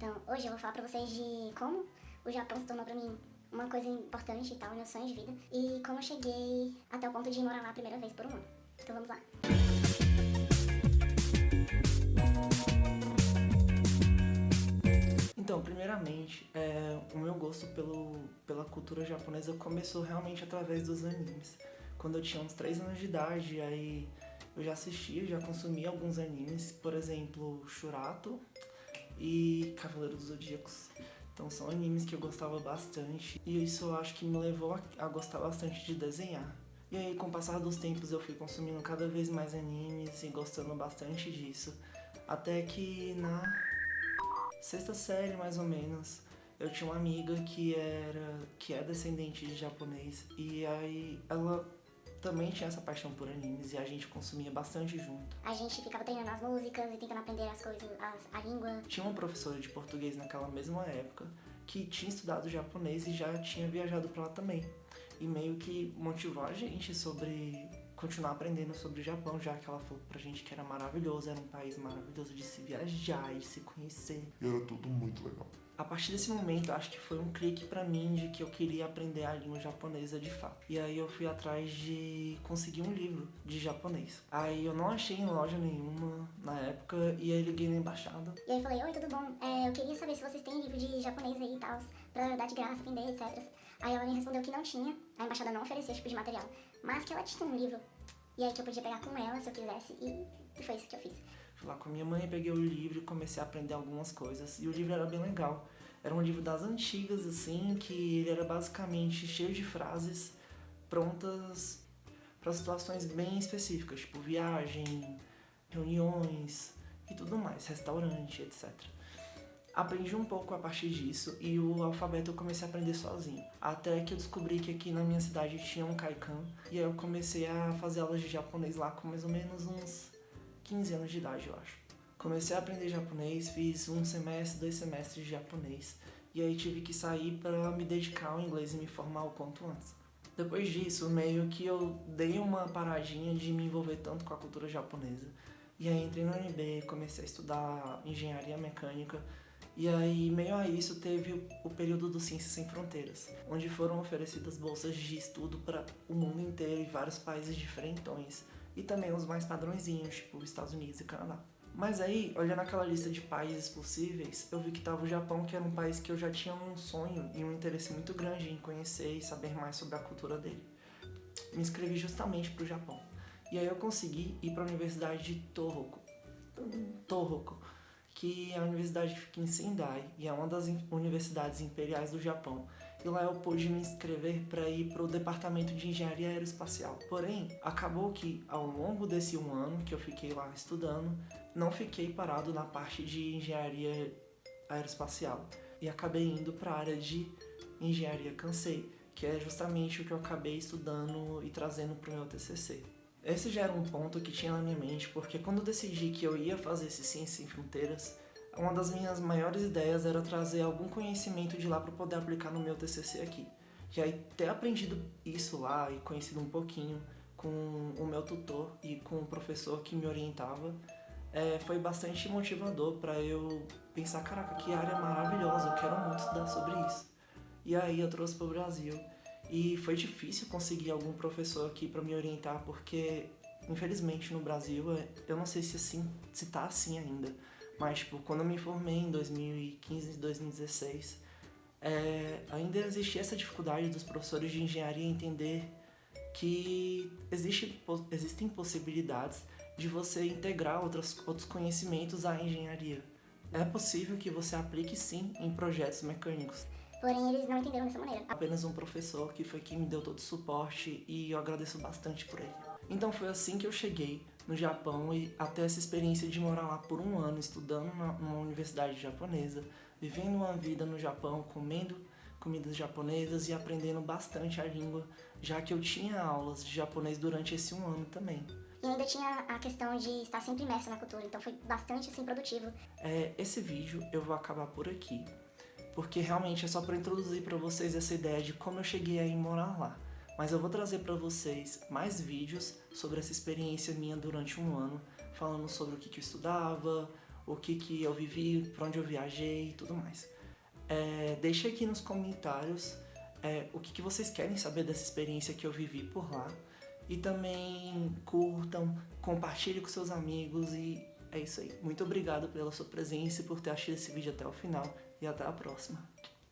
Então, hoje eu vou falar pra vocês de como o Japão se tornou pra mim uma coisa importante e tal, meu sonho de vida, e como eu cheguei até o ponto de morar lá a primeira vez por um ano. Então vamos lá. Então, primeiramente, é, o meu gosto pelo, pela cultura japonesa começou realmente através dos animes. Quando eu tinha uns 3 anos de idade, aí eu já assistia, já consumia alguns animes, por exemplo, Shurato e Cavaleiro dos Zodíacos. Então são animes que eu gostava bastante e isso eu acho que me levou a, gostar bastante de desenhar. E aí, com o passar dos tempos, eu fui consumindo cada vez mais animes e gostando bastante disso. Até que na sexta série, mais ou menos, eu tinha uma amiga que era que é descendente de japonês e aí ela também tinha essa paixão por animes e a gente consumia bastante junto. A gente ficava treinando as músicas e tentando aprender as coisas, as, a língua. Tinha uma professora de português naquela mesma época que tinha estudado japonês e já tinha viajado para lá também. E meio que motivou a gente sobre continuar aprendendo sobre o Japão, já que ela falou pra gente que era maravilhoso, era um país maravilhoso de se viajar e se conhecer. E era tudo muito legal. A partir desse momento, acho que foi um clique pra mim de que eu queria aprender a língua japonesa de fato. E aí eu fui atrás de conseguir um livro de japonês. Aí eu não achei em loja nenhuma na época e aí liguei na embaixada. E aí eu falei, oi, tudo bom? É, eu queria saber se vocês têm livro de japonês aí e tal, pra dar de graça, aprender, etc. Aí ela me respondeu que não tinha, a embaixada não oferecia esse tipo de material, mas que ela tinha um livro. E aí que eu podia pegar com ela se eu quisesse e foi isso que eu fiz. Fui lá com a minha mãe, peguei o livro e comecei a aprender algumas coisas. E o livro era bem legal. Era um livro das antigas, assim, que ele era basicamente cheio de frases prontas para situações bem específicas, tipo viagem, reuniões e tudo mais, restaurante, etc. Aprendi um pouco a partir disso e o alfabeto eu comecei a aprender sozinho. Até que eu descobri que aqui na minha cidade tinha um Kaikan e aí eu comecei a fazer aulas de japonês lá com mais ou menos uns 15 anos de idade, eu acho. Comecei a aprender japonês, fiz um semestre, dois semestres de japonês e aí tive que sair para me dedicar ao inglês e me formar o quanto antes. Depois disso, meio que eu dei uma paradinha de me envolver tanto com a cultura japonesa. E aí entrei no UNB, comecei a estudar engenharia mecânica e aí, meio a isso, teve o período do Ciências Sem Fronteiras, onde foram oferecidas bolsas de estudo para o mundo inteiro e vários países diferentões, e também os mais padrõezinhos, tipo Estados Unidos e Canadá. Mas aí, olhando aquela lista de países possíveis, eu vi que tava o Japão, que era um país que eu já tinha um sonho e um interesse muito grande em conhecer e saber mais sobre a cultura dele. Me inscrevi justamente pro Japão. E aí eu consegui ir para a Universidade de Tohoku. Tohoku que a universidade fica em Sendai e é uma das universidades imperiais do Japão. E lá eu pude me inscrever para ir para o departamento de engenharia aeroespacial. Porém, acabou que ao longo desse um ano que eu fiquei lá estudando, não fiquei parado na parte de engenharia aeroespacial e acabei indo para a área de engenharia Kansei, que é justamente o que eu acabei estudando e trazendo para o meu TCC. Esse já era um ponto que tinha na minha mente, porque quando eu decidi que eu ia fazer esse Ciência Sem Fronteiras, uma das minhas maiores ideias era trazer algum conhecimento de lá para poder aplicar no meu TCC aqui. E aí ter aprendido isso lá e conhecido um pouquinho com o meu tutor e com o professor que me orientava, é, foi bastante motivador para eu pensar, caraca, que área maravilhosa, eu quero muito estudar sobre isso. E aí eu trouxe para o Brasil e foi difícil conseguir algum professor aqui para me orientar, porque infelizmente no Brasil, eu não sei se assim, se tá assim ainda, mas tipo, quando eu me formei em 2015, 2016, é, ainda existia essa dificuldade dos professores de engenharia entender que existe, existem possibilidades de você integrar outros, outros conhecimentos à engenharia. É possível que você aplique sim em projetos mecânicos. Porém, eles não entenderam dessa maneira. Apenas um professor que foi quem me deu todo o suporte e eu agradeço bastante por ele. Então foi assim que eu cheguei no Japão e até essa experiência de morar lá por um ano, estudando numa universidade japonesa, vivendo uma vida no Japão, comendo comidas japonesas e aprendendo bastante a língua, já que eu tinha aulas de japonês durante esse um ano também. E ainda tinha a questão de estar sempre imersa na cultura, então foi bastante assim produtivo. É, esse vídeo eu vou acabar por aqui porque realmente é só para introduzir para vocês essa ideia de como eu cheguei a ir morar lá. Mas eu vou trazer para vocês mais vídeos sobre essa experiência minha durante um ano, falando sobre o que, que eu estudava, o que, que eu vivi, para onde eu viajei e tudo mais. É, deixe aqui nos comentários é, o que, que vocês querem saber dessa experiência que eu vivi por lá. E também curtam, compartilhem com seus amigos e é isso aí. Muito obrigado pela sua presença e por ter assistido esse vídeo até o final e até a próxima.